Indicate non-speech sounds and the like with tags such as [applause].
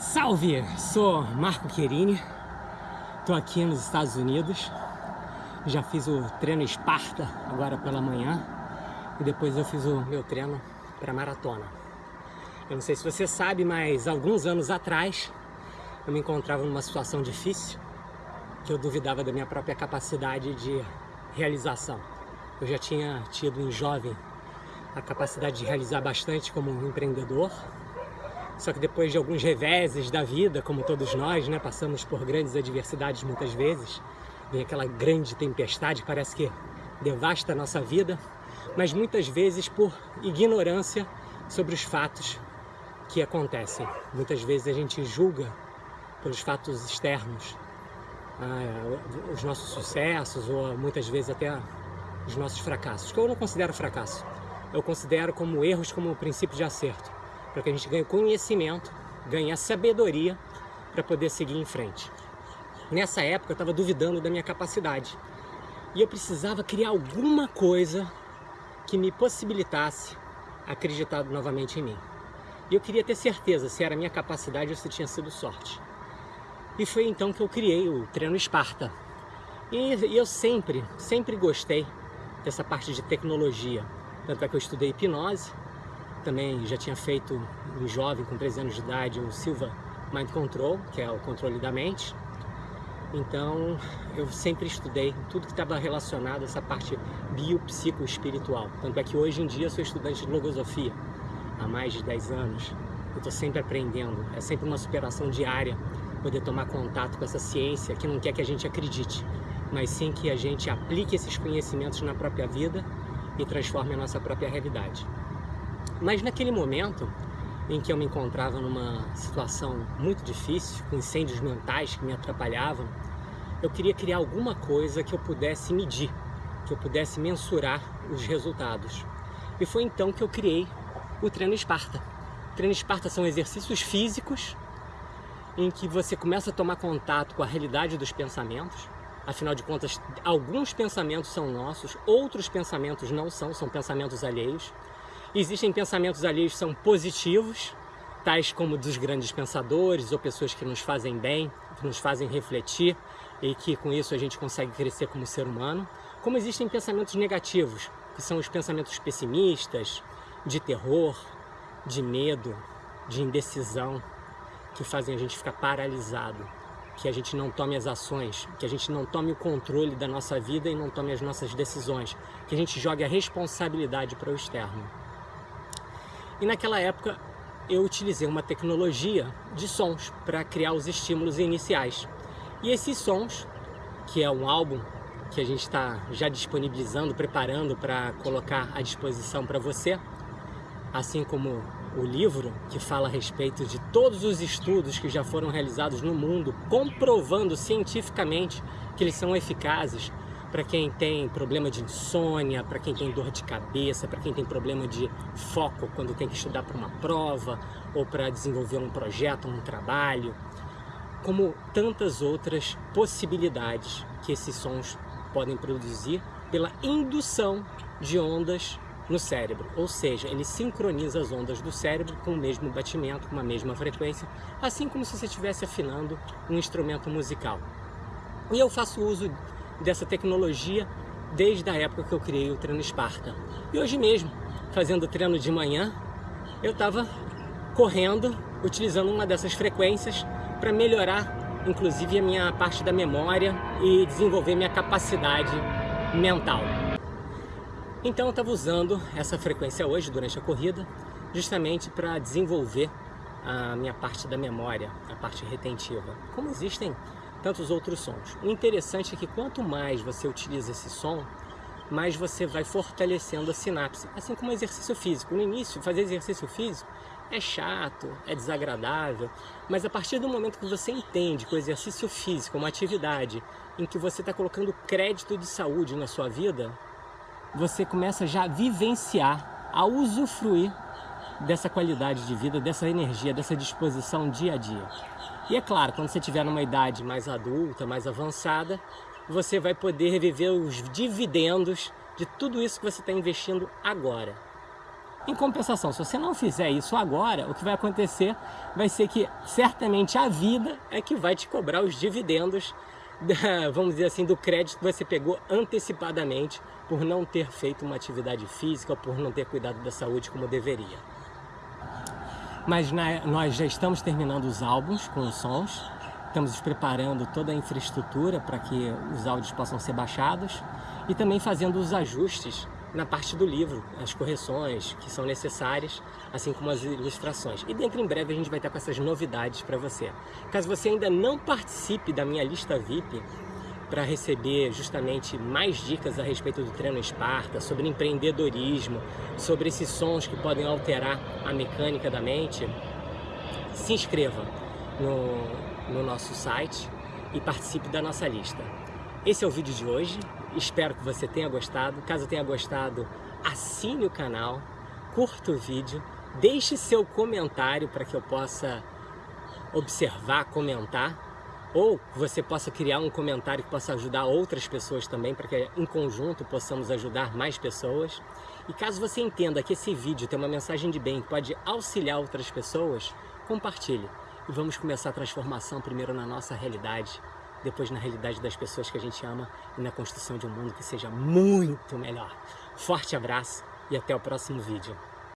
Salve! Sou Marco Querini, estou aqui nos Estados Unidos, já fiz o treino Esparta agora pela manhã e depois eu fiz o meu treino para maratona. Eu não sei se você sabe, mas alguns anos atrás eu me encontrava numa situação difícil que eu duvidava da minha própria capacidade de realização. Eu já tinha tido em jovem a capacidade de realizar bastante como empreendedor, só que depois de alguns reveses da vida, como todos nós, né, passamos por grandes adversidades muitas vezes, vem aquela grande tempestade parece que devasta a nossa vida, mas muitas vezes por ignorância sobre os fatos que acontecem. Muitas vezes a gente julga pelos fatos externos ah, os nossos sucessos ou muitas vezes até os nossos fracassos, que eu não considero fracasso, eu considero como erros como princípio de acerto para que a gente ganhe conhecimento, ganhe sabedoria para poder seguir em frente. Nessa época eu estava duvidando da minha capacidade e eu precisava criar alguma coisa que me possibilitasse acreditar novamente em mim. E eu queria ter certeza se era minha capacidade ou se tinha sido sorte. E foi então que eu criei o treino Esparta. E, e eu sempre, sempre gostei dessa parte de tecnologia. Tanto é que eu estudei hipnose, também já tinha feito em jovem, com 13 anos de idade, o Silva Mind Control, que é o controle da mente. Então, eu sempre estudei tudo que estava relacionado a essa parte biopsico-espiritual. Tanto é que hoje em dia sou estudante de logosofia, há mais de 10 anos. Eu estou sempre aprendendo, é sempre uma superação diária poder tomar contato com essa ciência que não quer que a gente acredite, mas sim que a gente aplique esses conhecimentos na própria vida e transforme a nossa própria realidade. Mas naquele momento em que eu me encontrava numa situação muito difícil, com incêndios mentais que me atrapalhavam, eu queria criar alguma coisa que eu pudesse medir, que eu pudesse mensurar os resultados. E foi então que eu criei o treino Esparta. O treino Esparta são exercícios físicos em que você começa a tomar contato com a realidade dos pensamentos. Afinal de contas, alguns pensamentos são nossos, outros pensamentos não são, são pensamentos alheios. Existem pensamentos alheios que são positivos, tais como dos grandes pensadores ou pessoas que nos fazem bem, que nos fazem refletir e que com isso a gente consegue crescer como ser humano. Como existem pensamentos negativos, que são os pensamentos pessimistas, de terror, de medo, de indecisão, que fazem a gente ficar paralisado, que a gente não tome as ações, que a gente não tome o controle da nossa vida e não tome as nossas decisões, que a gente jogue a responsabilidade para o externo. E naquela época eu utilizei uma tecnologia de sons para criar os estímulos iniciais. E esses sons, que é um álbum que a gente está já disponibilizando, preparando para colocar à disposição para você, assim como o livro que fala a respeito de todos os estudos que já foram realizados no mundo, comprovando cientificamente que eles são eficazes para quem tem problema de insônia, para quem tem dor de cabeça, para quem tem problema de foco quando tem que estudar para uma prova ou para desenvolver um projeto, um trabalho, como tantas outras possibilidades que esses sons podem produzir pela indução de ondas no cérebro, ou seja, ele sincroniza as ondas do cérebro com o mesmo batimento, com a mesma frequência, assim como se você estivesse afinando um instrumento musical. E eu faço uso dessa tecnologia desde a época que eu criei o treino Esparta. E hoje mesmo, fazendo treino de manhã, eu estava correndo, utilizando uma dessas frequências para melhorar, inclusive, a minha parte da memória e desenvolver minha capacidade mental. Então eu estava usando essa frequência hoje, durante a corrida, justamente para desenvolver a minha parte da memória, a parte retentiva. Como existem tantos outros sons. O interessante é que quanto mais você utiliza esse som, mais você vai fortalecendo a sinapse, assim como exercício físico. No início, fazer exercício físico é chato, é desagradável, mas a partir do momento que você entende que o exercício físico é uma atividade em que você está colocando crédito de saúde na sua vida, você começa já a vivenciar, a usufruir dessa qualidade de vida, dessa energia, dessa disposição dia a dia. E é claro, quando você estiver numa idade mais adulta, mais avançada, você vai poder reviver os dividendos de tudo isso que você está investindo agora. Em compensação, se você não fizer isso agora, o que vai acontecer vai ser que certamente a vida é que vai te cobrar os dividendos, [laughs] da, vamos dizer assim, do crédito que você pegou antecipadamente por não ter feito uma atividade física ou por não ter cuidado da saúde como deveria. Mas na, nós já estamos terminando os álbuns com os sons, estamos preparando toda a infraestrutura para que os áudios possam ser baixados e também fazendo os ajustes na parte do livro, as correções que são necessárias, assim como as ilustrações. E dentro em breve a gente vai estar com essas novidades para você. Caso você ainda não participe da minha lista VIP, para receber justamente mais dicas a respeito do treino Esparta, sobre empreendedorismo, sobre esses sons que podem alterar a mecânica da mente, se inscreva no, no nosso site e participe da nossa lista. Esse é o vídeo de hoje, espero que você tenha gostado. Caso tenha gostado, assine o canal, curta o vídeo, deixe seu comentário para que eu possa observar, comentar ou você possa criar um comentário que possa ajudar outras pessoas também, para que em conjunto possamos ajudar mais pessoas. E caso você entenda que esse vídeo tem uma mensagem de bem que pode auxiliar outras pessoas, compartilhe. E vamos começar a transformação primeiro na nossa realidade, depois na realidade das pessoas que a gente ama e na construção de um mundo que seja muito melhor. Forte abraço e até o próximo vídeo.